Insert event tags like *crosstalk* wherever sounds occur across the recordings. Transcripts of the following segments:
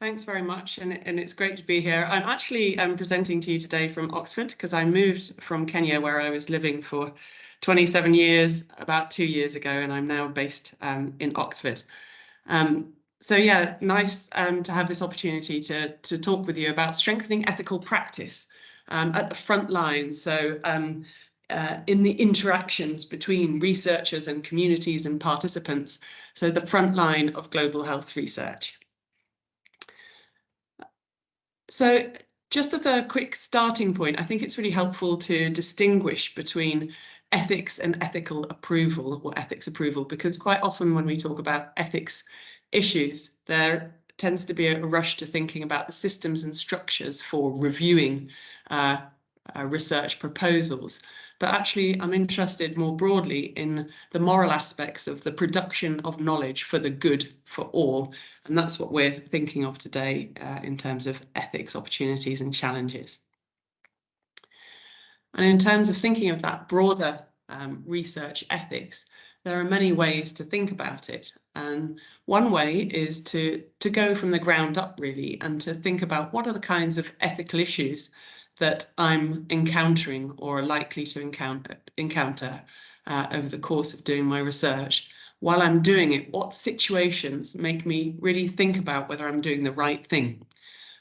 Thanks very much, and, and it's great to be here. I'm actually um, presenting to you today from Oxford because I moved from Kenya, where I was living for 27 years, about two years ago, and I'm now based um, in Oxford. Um, so yeah, nice um, to have this opportunity to, to talk with you about strengthening ethical practice um, at the front line. So um, uh, in the interactions between researchers and communities and participants. So the front line of global health research. So just as a quick starting point, I think it's really helpful to distinguish between ethics and ethical approval or ethics approval, because quite often when we talk about ethics issues, there tends to be a rush to thinking about the systems and structures for reviewing uh, uh, research proposals. But actually, I'm interested more broadly in the moral aspects of the production of knowledge for the good for all. And that's what we're thinking of today uh, in terms of ethics, opportunities and challenges. And in terms of thinking of that broader um, research ethics, there are many ways to think about it. And one way is to, to go from the ground up really and to think about what are the kinds of ethical issues that I'm encountering or likely to encounter, encounter uh, over the course of doing my research. While I'm doing it, what situations make me really think about whether I'm doing the right thing?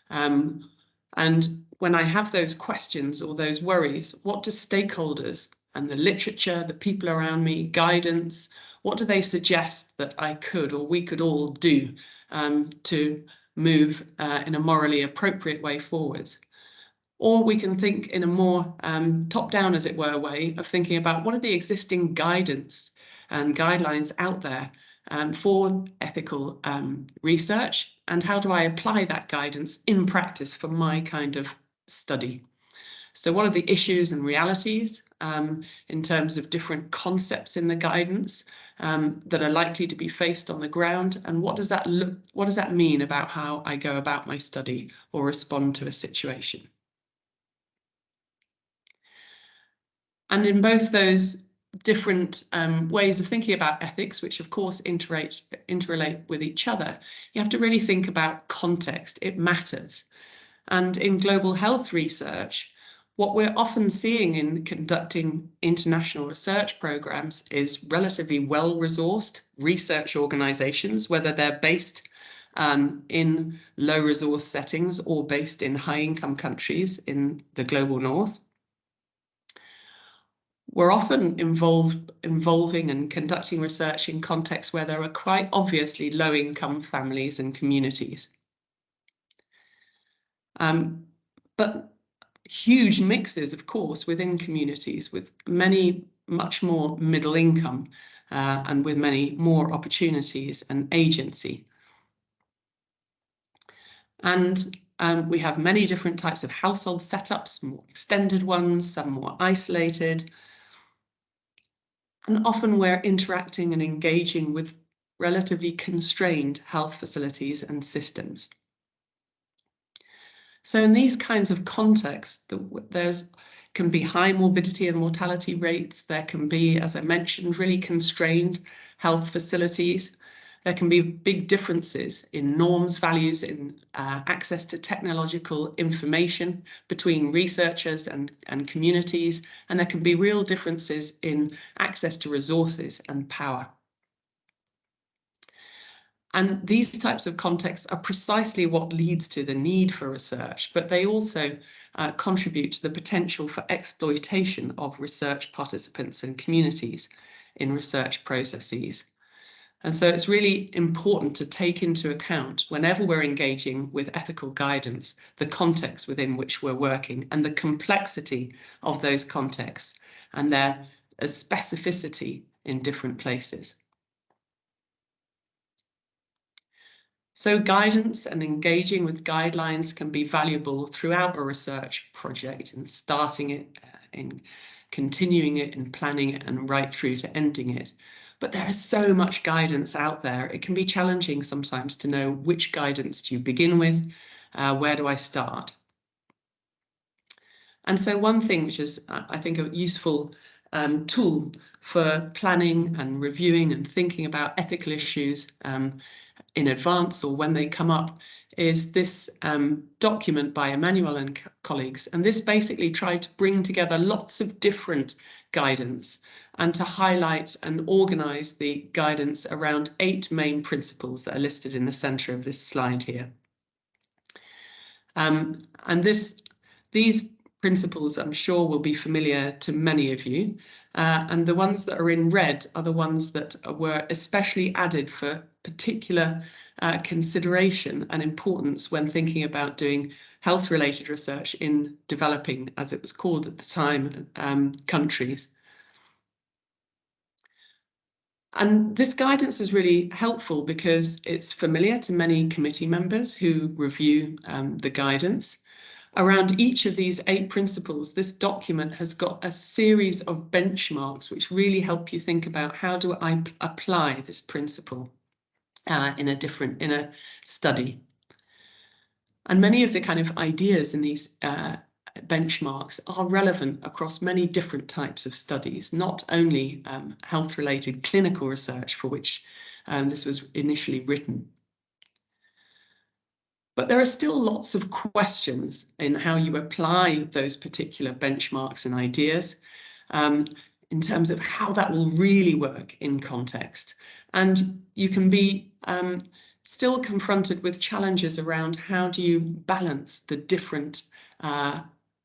Um, and when I have those questions or those worries, what do stakeholders and the literature, the people around me, guidance, what do they suggest that I could or we could all do um, to move uh, in a morally appropriate way forwards? Or we can think in a more um, top-down, as it were, way of thinking about what are the existing guidance and guidelines out there um, for ethical um, research and how do I apply that guidance in practice for my kind of study. So what are the issues and realities um, in terms of different concepts in the guidance um, that are likely to be faced on the ground? And what does that look, what does that mean about how I go about my study or respond to a situation? And in both those different um, ways of thinking about ethics, which of course interrelate, interrelate with each other, you have to really think about context. It matters. And in global health research, what we're often seeing in conducting international research programs is relatively well-resourced research organizations, whether they're based um, in low resource settings or based in high income countries in the global north we're often involved involving and conducting research in contexts where there are quite obviously low income families and communities. Um, but huge mixes, of course, within communities with many much more middle income uh, and with many more opportunities and agency. And um, we have many different types of household setups, more extended ones, some more isolated, and often we're interacting and engaging with relatively constrained health facilities and systems. So in these kinds of contexts, there's can be high morbidity and mortality rates. There can be, as I mentioned, really constrained health facilities. There can be big differences in norms, values, in uh, access to technological information between researchers and, and communities, and there can be real differences in access to resources and power. And these types of contexts are precisely what leads to the need for research, but they also uh, contribute to the potential for exploitation of research participants and communities in research processes. And so it's really important to take into account whenever we're engaging with ethical guidance, the context within which we're working and the complexity of those contexts and their specificity in different places. So guidance and engaging with guidelines can be valuable throughout a research project and starting it, uh, in continuing it and planning it and right through to ending it. But there is so much guidance out there. It can be challenging sometimes to know which guidance do you begin with, uh, where do I start? And so one thing which is, uh, I think, a useful um, tool for planning and reviewing and thinking about ethical issues um, in advance or when they come up is this um, document by Emanuel and colleagues. And this basically tried to bring together lots of different guidance and to highlight and organize the guidance around eight main principles that are listed in the center of this slide here. Um, and this, these principles I'm sure will be familiar to many of you. Uh, and the ones that are in red are the ones that were especially added for particular uh, consideration and importance when thinking about doing health related research in developing, as it was called at the time, um, countries. And this guidance is really helpful because it's familiar to many committee members who review um, the guidance. Around each of these eight principles, this document has got a series of benchmarks which really help you think about how do I apply this principle uh, in a different, in a study. And many of the kind of ideas in these uh, benchmarks are relevant across many different types of studies, not only um, health-related clinical research for which um, this was initially written. But there are still lots of questions in how you apply those particular benchmarks and ideas um, in terms of how that will really work in context. And you can be um, still confronted with challenges around how do you balance the different uh,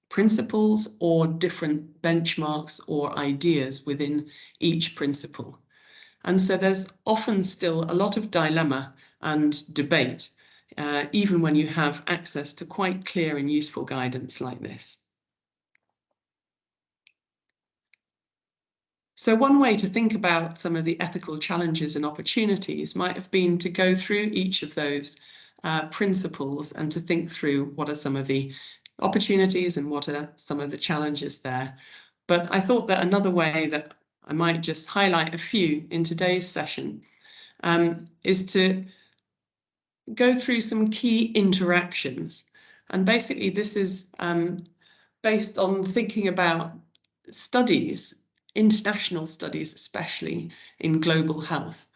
principles or different benchmarks or ideas within each principle. And so there's often still a lot of dilemma and debate uh, even when you have access to quite clear and useful guidance like this. So one way to think about some of the ethical challenges and opportunities might have been to go through each of those uh, principles and to think through what are some of the opportunities and what are some of the challenges there. But I thought that another way that I might just highlight a few in today's session um, is to go through some key interactions. And basically this is um, based on thinking about studies, international studies, especially in global health,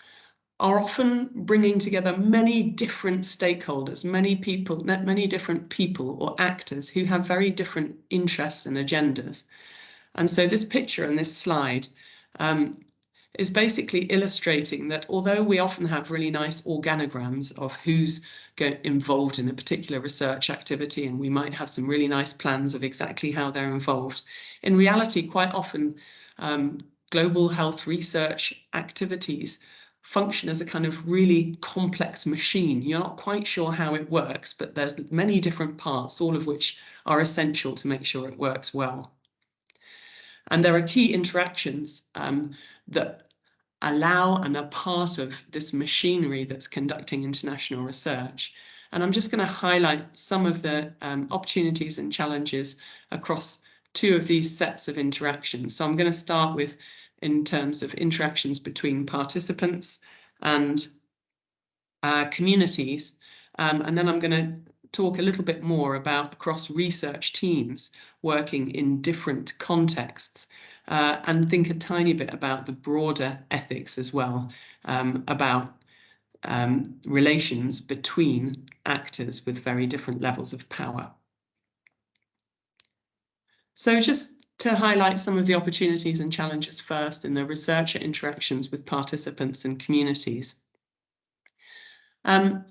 are often bringing together many different stakeholders, many people, many different people or actors who have very different interests and agendas. And so this picture and this slide um, is basically illustrating that although we often have really nice organograms of who's involved in a particular research activity and we might have some really nice plans of exactly how they're involved, in reality quite often um, global health research activities function as a kind of really complex machine. You're not quite sure how it works, but there's many different parts, all of which are essential to make sure it works well. And there are key interactions um, that allow and are part of this machinery that's conducting international research. And I'm just going to highlight some of the um, opportunities and challenges across two of these sets of interactions. So I'm going to start with in terms of interactions between participants and uh, communities. Um, and then I'm going to talk a little bit more about across research teams working in different contexts uh, and think a tiny bit about the broader ethics as well, um, about um, relations between actors with very different levels of power. So just to highlight some of the opportunities and challenges first in the researcher interactions with participants and communities. Um,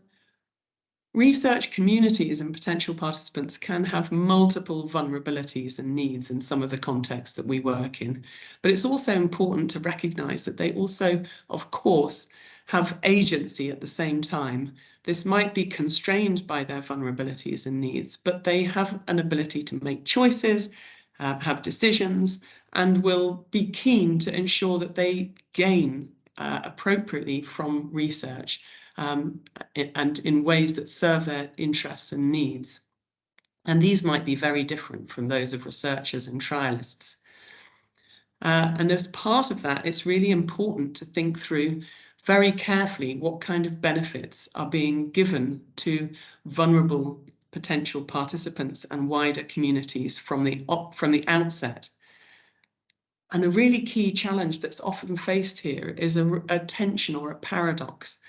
Research communities and potential participants can have multiple vulnerabilities and needs in some of the contexts that we work in, but it's also important to recognise that they also, of course, have agency at the same time. This might be constrained by their vulnerabilities and needs, but they have an ability to make choices, uh, have decisions, and will be keen to ensure that they gain uh, appropriately from research um, and in ways that serve their interests and needs. And these might be very different from those of researchers and trialists. Uh, and as part of that, it's really important to think through very carefully what kind of benefits are being given to vulnerable potential participants and wider communities from the, from the outset. And a really key challenge that's often faced here is a, a tension or a paradox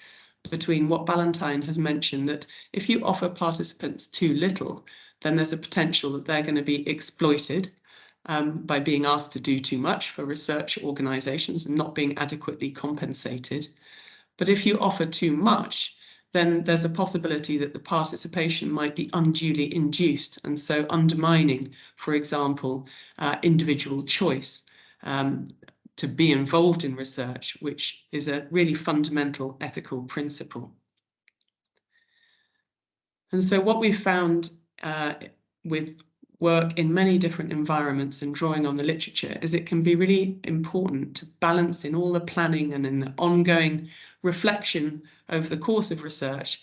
between what Ballantyne has mentioned that if you offer participants too little, then there's a potential that they're going to be exploited um, by being asked to do too much for research organisations and not being adequately compensated. But if you offer too much, then there's a possibility that the participation might be unduly induced and so undermining, for example, uh, individual choice um, to be involved in research, which is a really fundamental ethical principle. And so what we found uh, with work in many different environments and drawing on the literature is it can be really important to balance in all the planning and in the ongoing reflection over the course of research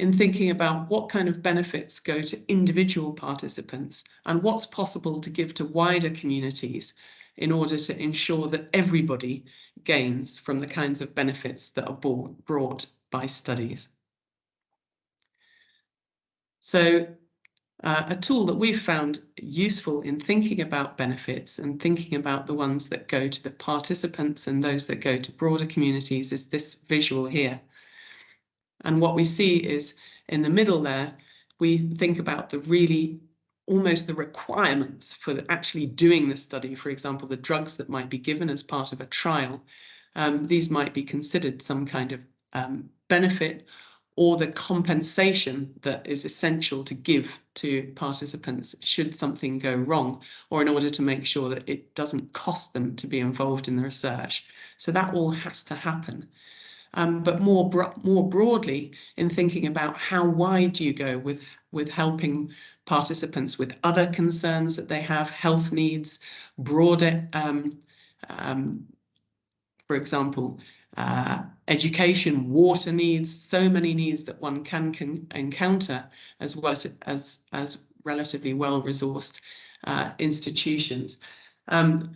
in thinking about what kind of benefits go to individual participants and what's possible to give to wider communities in order to ensure that everybody gains from the kinds of benefits that are brought by studies. So uh, a tool that we've found useful in thinking about benefits and thinking about the ones that go to the participants and those that go to broader communities is this visual here. And what we see is in the middle there, we think about the really almost the requirements for actually doing the study, for example, the drugs that might be given as part of a trial, um, these might be considered some kind of um, benefit or the compensation that is essential to give to participants should something go wrong or in order to make sure that it doesn't cost them to be involved in the research. So that all has to happen. Um, but more bro more broadly in thinking about how wide do you go with with helping participants with other concerns that they have, health needs, broader, um, um, for example, uh, education, water needs, so many needs that one can, can encounter as well as, as relatively well-resourced uh, institutions. Um,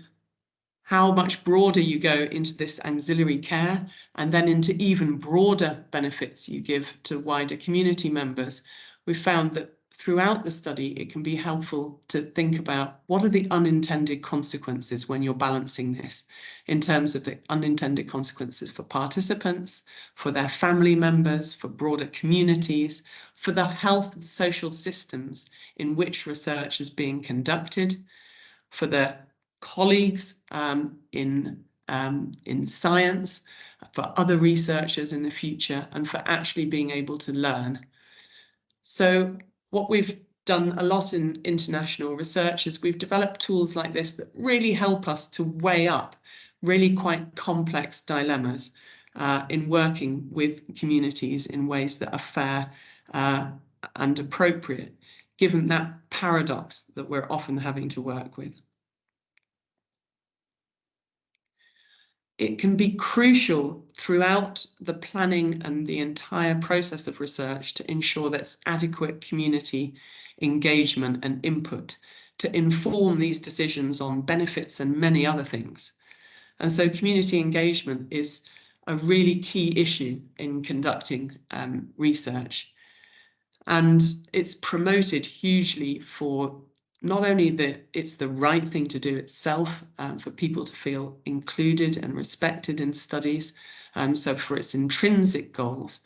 how much broader you go into this auxiliary care and then into even broader benefits you give to wider community members, we found that throughout the study, it can be helpful to think about what are the unintended consequences when you're balancing this in terms of the unintended consequences for participants, for their family members, for broader communities, for the health and social systems in which research is being conducted, for the colleagues um, in um, in science, for other researchers in the future, and for actually being able to learn. So what we've done a lot in international research is we've developed tools like this that really help us to weigh up really quite complex dilemmas uh, in working with communities in ways that are fair uh, and appropriate, given that paradox that we're often having to work with. It can be crucial throughout the planning and the entire process of research to ensure there's adequate community engagement and input to inform these decisions on benefits and many other things. And so community engagement is a really key issue in conducting um, research. And it's promoted hugely for not only that it's the right thing to do itself um, for people to feel included and respected in studies, um, so for its intrinsic goals,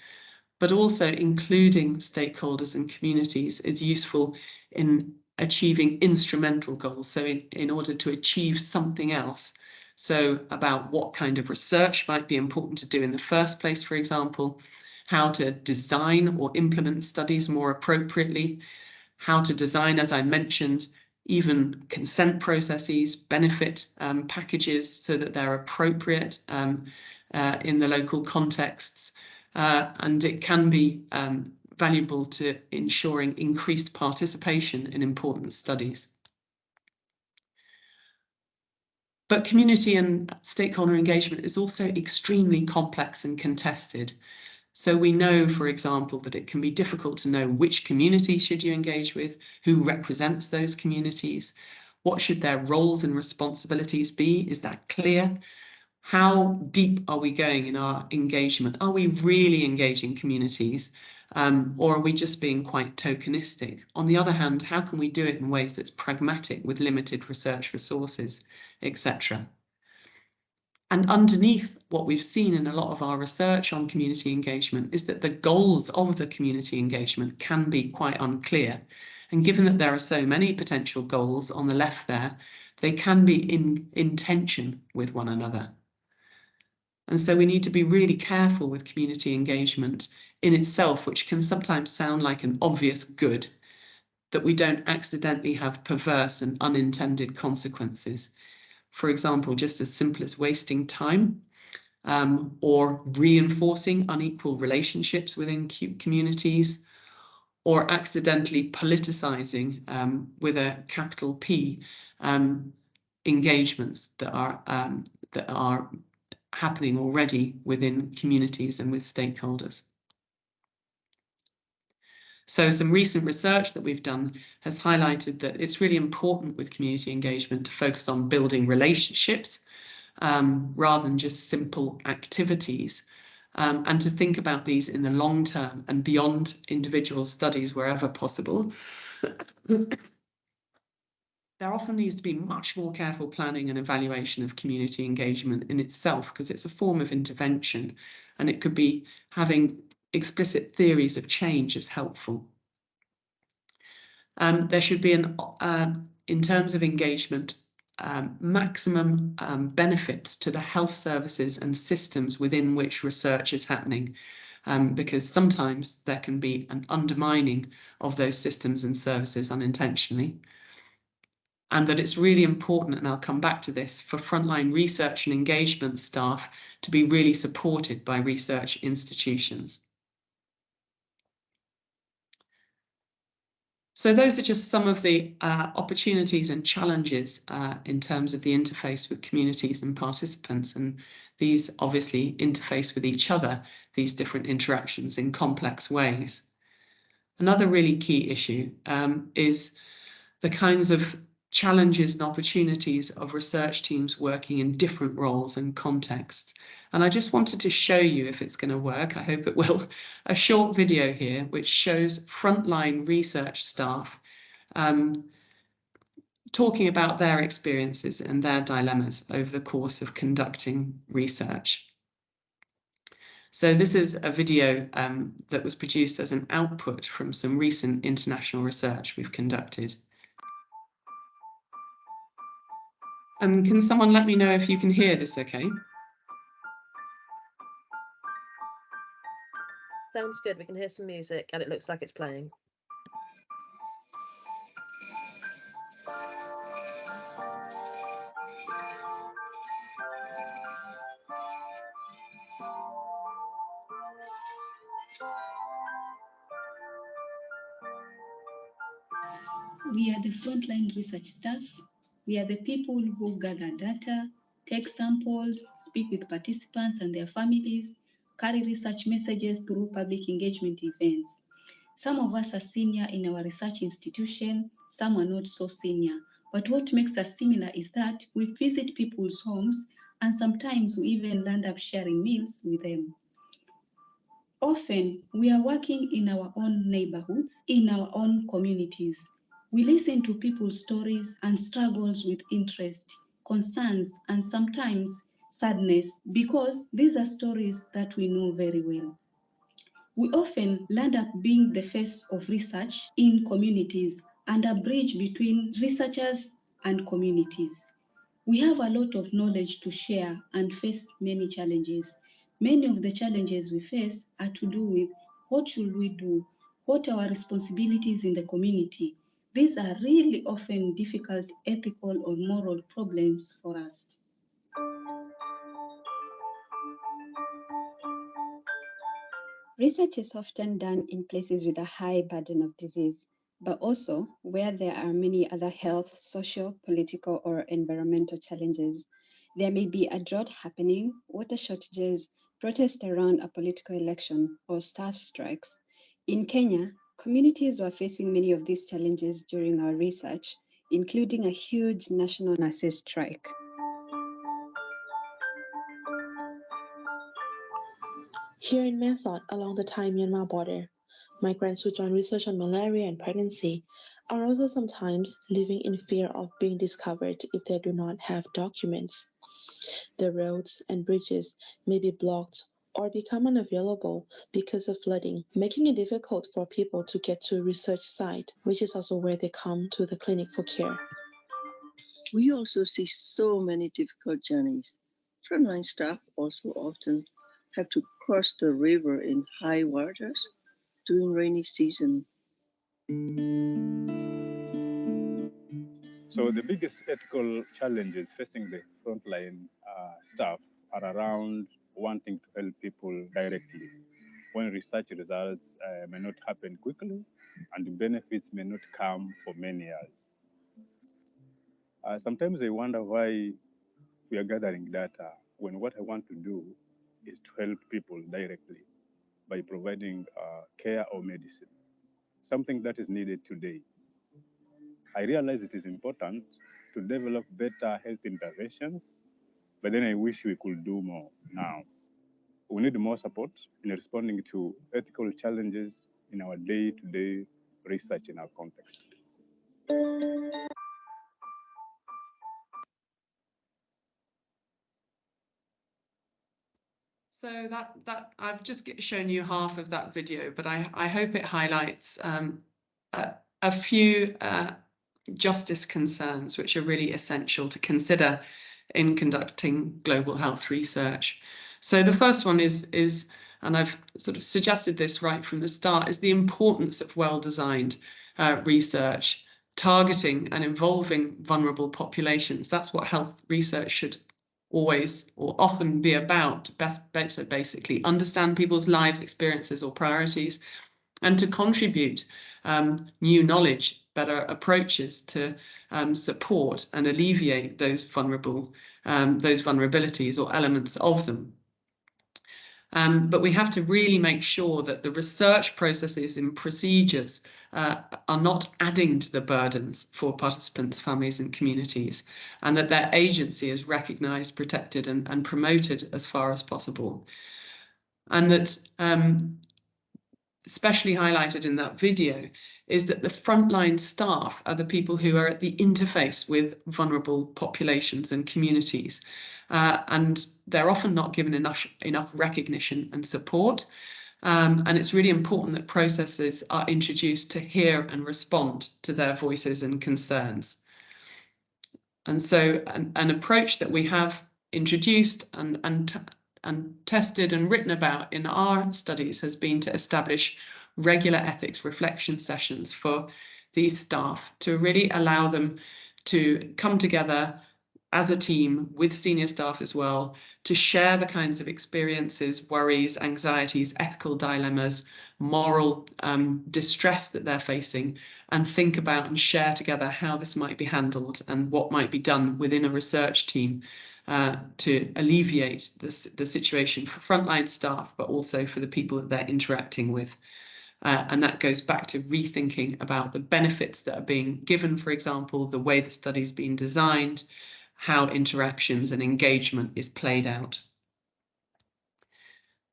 but also including stakeholders and communities is useful in achieving instrumental goals. So in, in order to achieve something else, so about what kind of research might be important to do in the first place, for example, how to design or implement studies more appropriately, how to design, as I mentioned, even consent processes, benefit um, packages so that they're appropriate um, uh, in the local contexts. Uh, and it can be um, valuable to ensuring increased participation in important studies. But community and stakeholder engagement is also extremely complex and contested. So we know, for example, that it can be difficult to know which community should you engage with, who represents those communities, what should their roles and responsibilities be? Is that clear? How deep are we going in our engagement? Are we really engaging communities um, or are we just being quite tokenistic? On the other hand, how can we do it in ways that's pragmatic with limited research resources, etc.? And underneath what we've seen in a lot of our research on community engagement is that the goals of the community engagement can be quite unclear. And given that there are so many potential goals on the left there, they can be in, in tension with one another. And so we need to be really careful with community engagement in itself, which can sometimes sound like an obvious good, that we don't accidentally have perverse and unintended consequences. For example, just as simple as wasting time um, or reinforcing unequal relationships within communities or accidentally politicizing um, with a capital P um, engagements that are um, that are happening already within communities and with stakeholders. So some recent research that we've done has highlighted that it's really important with community engagement to focus on building relationships um, rather than just simple activities um, and to think about these in the long term and beyond individual studies wherever possible. there often needs to be much more careful planning and evaluation of community engagement in itself because it's a form of intervention and it could be having explicit theories of change as helpful. Um, there should be an, uh, in terms of engagement, um, maximum um, benefits to the health services and systems within which research is happening, um, because sometimes there can be an undermining of those systems and services unintentionally and that it's really important, and I'll come back to this, for frontline research and engagement staff to be really supported by research institutions. So those are just some of the uh, opportunities and challenges uh, in terms of the interface with communities and participants. And these obviously interface with each other, these different interactions in complex ways. Another really key issue um, is the kinds of challenges and opportunities of research teams working in different roles and contexts. And I just wanted to show you if it's going to work, I hope it will, *laughs* a short video here which shows frontline research staff um, talking about their experiences and their dilemmas over the course of conducting research. So this is a video um, that was produced as an output from some recent international research we've conducted. Um, can someone let me know if you can hear this okay? Sounds good. We can hear some music and it looks like it's playing. We are the frontline research staff we are the people who gather data, take samples, speak with participants and their families, carry research messages through public engagement events. Some of us are senior in our research institution, some are not so senior. But what makes us similar is that we visit people's homes and sometimes we even land up sharing meals with them. Often, we are working in our own neighborhoods, in our own communities, we listen to people's stories and struggles with interest, concerns, and sometimes sadness because these are stories that we know very well. We often land up being the face of research in communities and a bridge between researchers and communities. We have a lot of knowledge to share and face many challenges. Many of the challenges we face are to do with what should we do, what are our responsibilities in the community, these are really often difficult ethical or moral problems for us. Research is often done in places with a high burden of disease, but also where there are many other health, social, political, or environmental challenges. There may be a drought happening, water shortages, protests around a political election, or staff strikes. In Kenya, Communities were facing many of these challenges during our research, including a huge national nurses strike. Here in Sot, along the Thai-Myanmar border, migrants who join research on malaria and pregnancy are also sometimes living in fear of being discovered if they do not have documents. The roads and bridges may be blocked or become unavailable because of flooding, making it difficult for people to get to a research site, which is also where they come to the clinic for care. We also see so many difficult journeys. Frontline staff also often have to cross the river in high waters during rainy season. So the biggest ethical challenges facing the frontline uh, staff are around wanting to help people directly when research results uh, may not happen quickly and the benefits may not come for many years. Uh, sometimes I wonder why we are gathering data when what I want to do is to help people directly by providing uh, care or medicine, something that is needed today. I realize it is important to develop better health interventions, but then I wish we could do more now. We need more support in responding to ethical challenges in our day to day research in our context. So that that I've just shown you half of that video, but I I hope it highlights um, a, a few uh, justice concerns which are really essential to consider in conducting global health research. So the first one is is and I've sort of suggested this right from the start is the importance of well-designed uh, research targeting and involving vulnerable populations. That's what health research should always or often be about best better basically understand people's lives experiences or priorities and to contribute um, new knowledge better approaches to um, support and alleviate those vulnerable um, those vulnerabilities or elements of them um, but we have to really make sure that the research processes and procedures uh, are not adding to the burdens for participants, families and communities, and that their agency is recognised, protected and, and, promoted as far as possible. And that um, especially highlighted in that video is that the frontline staff are the people who are at the interface with vulnerable populations and communities. Uh, and they're often not given enough, enough recognition and support. Um, and it's really important that processes are introduced to hear and respond to their voices and concerns. And so an, an approach that we have introduced and, and and tested and written about in our studies has been to establish regular ethics reflection sessions for these staff to really allow them to come together as a team with senior staff as well to share the kinds of experiences, worries, anxieties, ethical dilemmas, moral um, distress that they're facing and think about and share together how this might be handled and what might be done within a research team uh, to alleviate this, the situation for frontline staff, but also for the people that they're interacting with. Uh, and that goes back to rethinking about the benefits that are being given, for example, the way the study's been designed, how interactions and engagement is played out.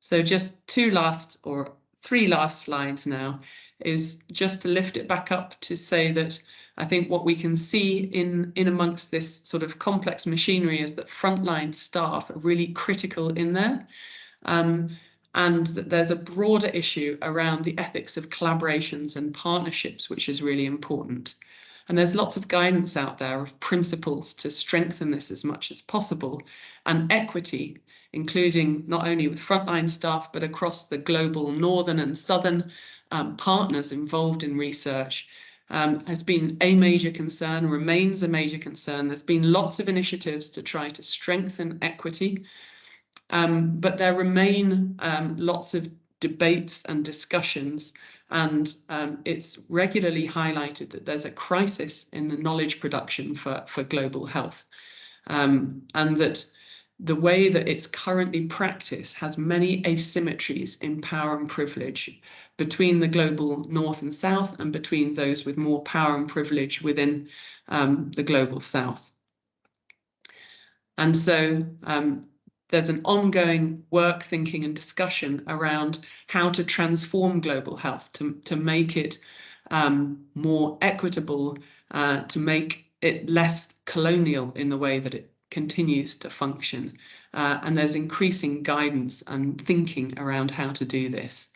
So just two last or three last slides now is just to lift it back up to say that I think what we can see in, in amongst this sort of complex machinery is that frontline staff are really critical in there. Um, and that there's a broader issue around the ethics of collaborations and partnerships, which is really important. And there's lots of guidance out there of principles to strengthen this as much as possible and equity, including not only with frontline staff, but across the global northern and southern um, partners involved in research um, has been a major concern, remains a major concern. There's been lots of initiatives to try to strengthen equity, um, but there remain um, lots of debates and discussions, and um, it's regularly highlighted that there's a crisis in the knowledge production for, for global health, um, and that the way that it's currently practiced has many asymmetries in power and privilege between the global north and south and between those with more power and privilege within um, the global south. And so um, there's an ongoing work, thinking and discussion around how to transform global health to, to make it um, more equitable, uh, to make it less colonial in the way that it continues to function. Uh, and there's increasing guidance and thinking around how to do this.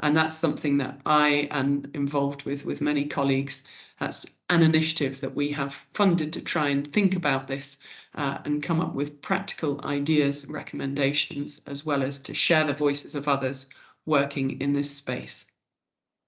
And that's something that I am involved with with many colleagues. That's an initiative that we have funded to try and think about this uh, and come up with practical ideas, recommendations, as well as to share the voices of others working in this space.